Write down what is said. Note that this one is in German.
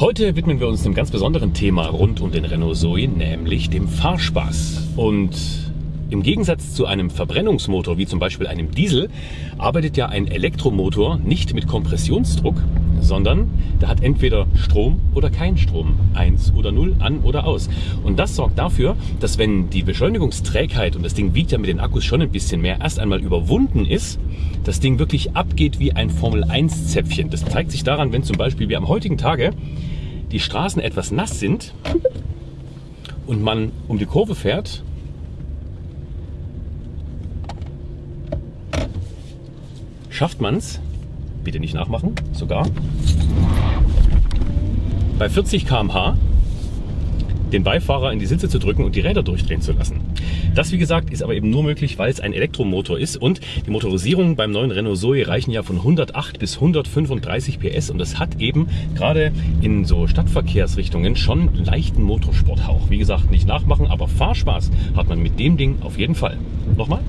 Heute widmen wir uns einem ganz besonderen Thema rund um den Renault Zoe, nämlich dem Fahrspaß. Und im Gegensatz zu einem Verbrennungsmotor wie zum Beispiel einem Diesel arbeitet ja ein Elektromotor nicht mit Kompressionsdruck, sondern der hat entweder Strom oder kein Strom, 1 oder 0, an oder aus. Und das sorgt dafür, dass wenn die Beschleunigungsträgheit, und das Ding wiegt ja mit den Akkus schon ein bisschen mehr, erst einmal überwunden ist, das Ding wirklich abgeht wie ein Formel-1-Zäpfchen. Das zeigt sich daran, wenn zum Beispiel wie am heutigen Tage die Straßen etwas nass sind und man um die Kurve fährt schafft man es, bitte nicht nachmachen, sogar bei 40 km/h den Beifahrer in die Sitze zu drücken und die Räder durchdrehen zu lassen. Das, wie gesagt, ist aber eben nur möglich, weil es ein Elektromotor ist und die Motorisierungen beim neuen Renault Zoe reichen ja von 108 bis 135 PS und das hat eben gerade in so Stadtverkehrsrichtungen schon leichten Motorsporthauch. Wie gesagt, nicht nachmachen, aber Fahrspaß hat man mit dem Ding auf jeden Fall. Nochmal.